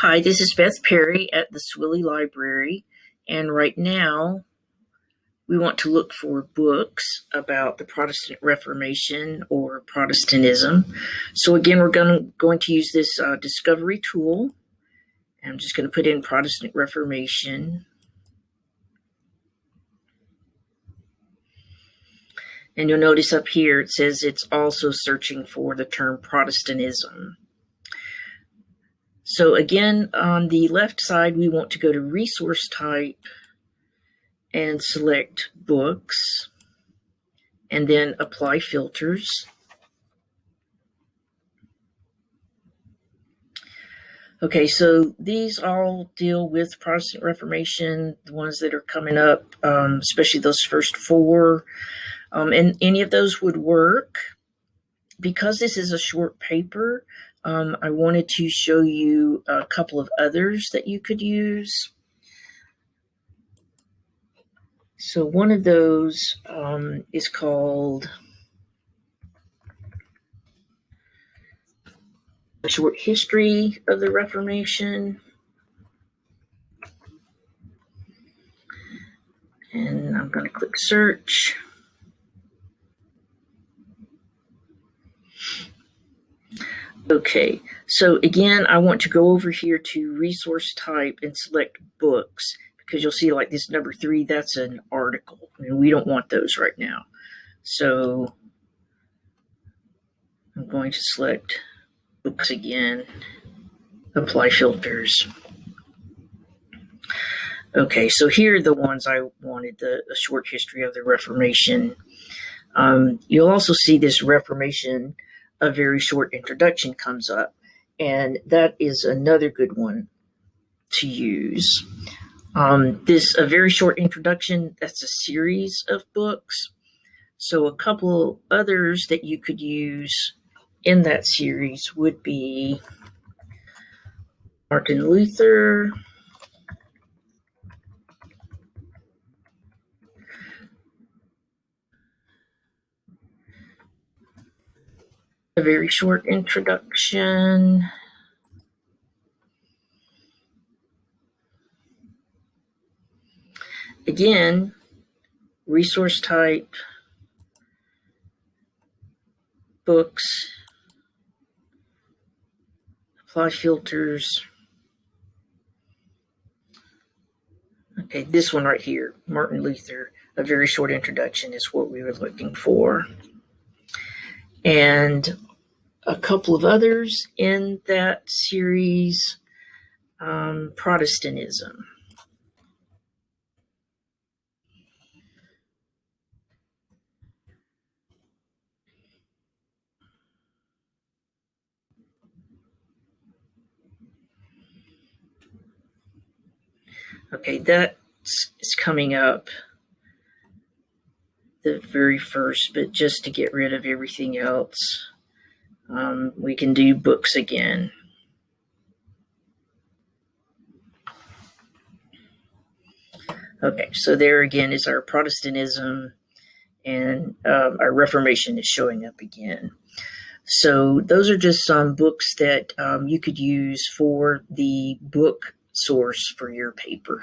Hi, this is Beth Perry at the Swilley Library, and right now we want to look for books about the Protestant Reformation or Protestantism. So again, we're going to, going to use this uh, discovery tool. I'm just going to put in Protestant Reformation. And you'll notice up here it says it's also searching for the term Protestantism. So again, on the left side, we want to go to resource type and select books and then apply filters. Okay, so these all deal with Protestant Reformation, the ones that are coming up, um, especially those first four. Um, and any of those would work. Because this is a short paper, um, I wanted to show you a couple of others that you could use. So one of those um, is called A Short History of the Reformation. And I'm going to click search. Okay, so again, I want to go over here to resource type and select books because you'll see like this number three, that's an article and we don't want those right now. So I'm going to select books again, apply filters. Okay, so here are the ones I wanted, the, the short history of the Reformation. Um, you'll also see this Reformation a very short introduction comes up. And that is another good one to use. Um, this a very short introduction. That's a series of books. So a couple others that you could use in that series would be Martin Luther, a very short introduction. Again, resource type, books, apply filters. Okay, this one right here, Martin Luther, a very short introduction is what we were looking for. And a couple of others in that series, um, Protestantism. Okay, that is coming up the very first, but just to get rid of everything else um, we can do books again. Okay, so there again is our Protestantism and um, our Reformation is showing up again. So those are just some books that um, you could use for the book source for your paper.